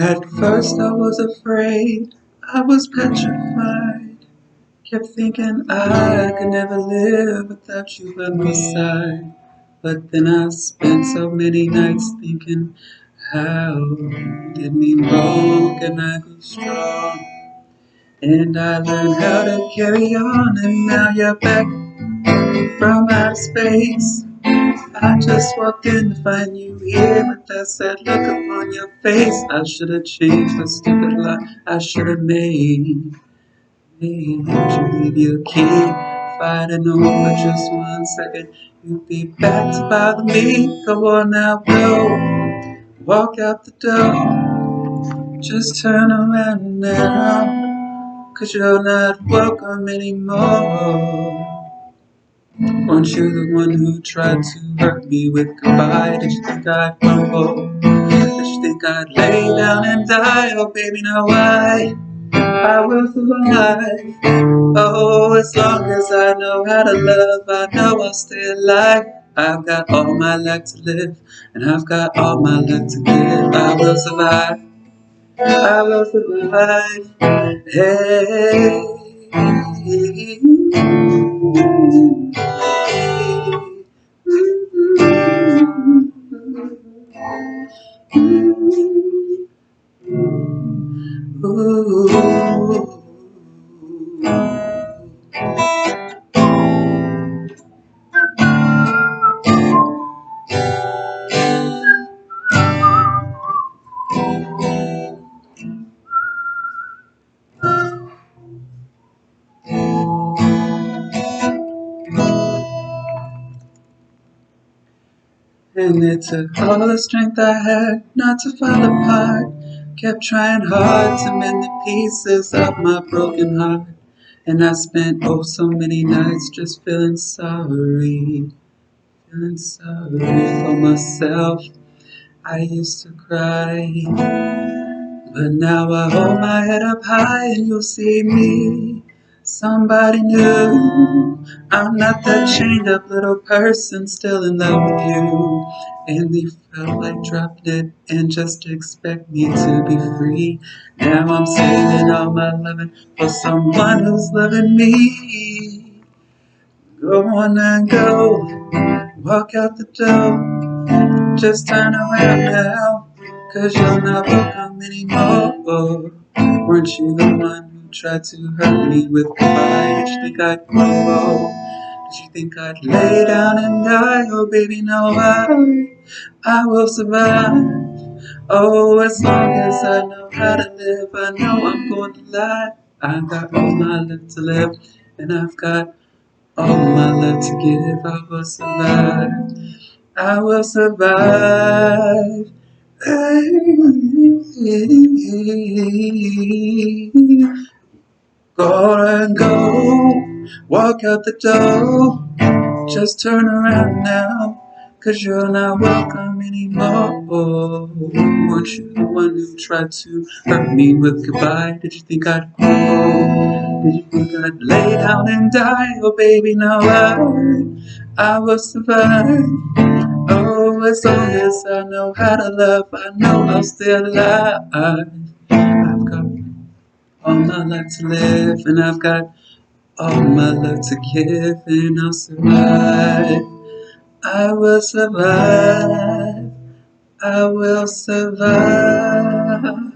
At first I was afraid, I was petrified. Kept thinking I could never live without you by my side. But then I spent so many nights thinking, how did me wrong and I grew strong. And I learned how to carry on, and now you're back from outer space. I just walked in to find you here with that sad look upon your face. I should have changed the stupid lie I should have made. Made you leave your key. If I'd have known for just one second you'd be back to bother me. Go on now, go. Walk out the door. Just turn around now. Cause you're not welcome anymore. Weren't you the one who tried to hurt me with goodbye? Did you think I'd crumble? Did you think I'd lay down and die? Oh baby, now I, I will survive. Oh, as long as I know how to love, I know I'll stay alive. I've got all my life to live, and I've got all my life to give. I will survive. I will survive. Hey. And it took all the strength I had not to fall apart. Kept trying hard to mend the pieces of my broken heart. And I spent oh so many nights just feeling sorry. Feeling sorry for myself. I used to cry. But now I hold my head up high and you'll see me. Somebody new. I'm not that chained up little person still in love with you. And you felt like dropping it and just expect me to be free. Now I'm saving all my loving for someone who's loving me. Go on and go, walk out the door. Just turn around now, cause you're not welcome anymore. Weren't you the one tried to hurt me with goodbye. Did you think I'd crumble? Did you think I'd lay down and die? Oh, baby, no, I, I will survive. Oh, as long as I know how to live, I know I'm going to lie. I've got all my life to live, and I've got all my life to give. I will survive. I will survive. Go and go, walk out the door. Just turn around now, cause you're not welcome anymore. Weren't you the one who tried to hurt me with goodbye? Did you think I'd crumble? Did you think I'd lay down and die? Oh, baby, now I, I will survive. Oh, as long as I know how to love, I know I'll stay alive. All my life to live, and I've got all my life to give, and I'll survive. I will survive. I will survive.